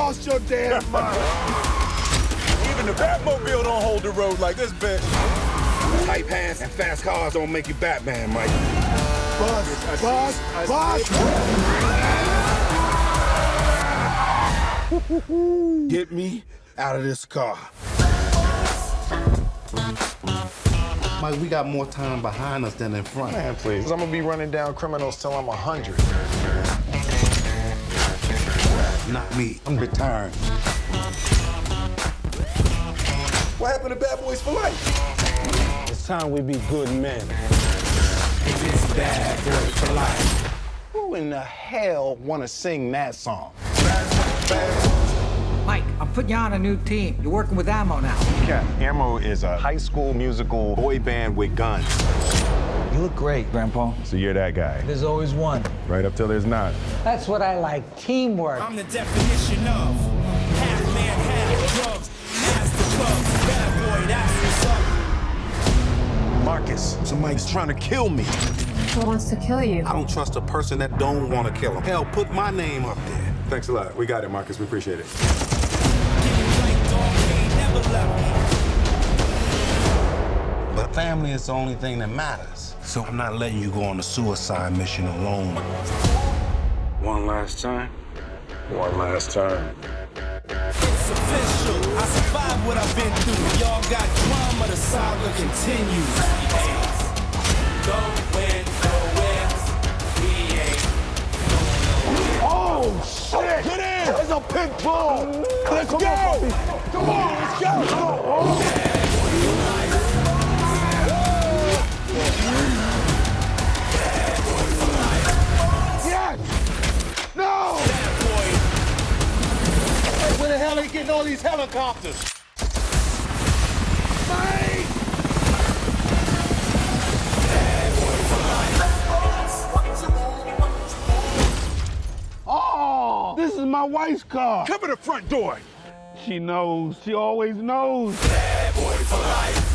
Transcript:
lost your damn mind. Even the Batmobile don't hold the road like this bitch. Tight pants and fast cars don't make you Batman, Mike. Bus, bus, bus. Get me out of this car. Mike, we got more time behind us than in front. Man, please. I'm gonna be running down criminals till I'm 100. Not me. I'm retiring. What happened to Bad Boys for Life? It's time we be good men. It's Bad Boys for Life. Who in the hell wanna sing that song? Mike, I'm putting you on a new team. You're working with Ammo now. Cap, Ammo is a high school musical boy band with guns. You look great, Grandpa. So you're that guy. There's always one. Right up till there's not. That's what I like, teamwork. I'm the definition of half man, half drugs. Master clubs, bad boy, that's what's up. Marcus, somebody's trying to kill me. Who wants to kill you? I don't trust a person that don't want to kill him. Hell, put my name up there. Thanks a lot. We got it, Marcus. We appreciate it. Family is the only thing that matters. So I'm not letting you go on a suicide mission alone. One last time. One last time. It's official. I survived what I've been through. Y'all got drama, the saga continues. Going nowhere. We ain't. Oh, shit! Get in! There's a pit bull! Let's go! Come on, let's go! Yes! Hell are they getting all these helicopters? Oh, this is my wife's car. Cover the front door. She knows. She always knows. Bad boy for life.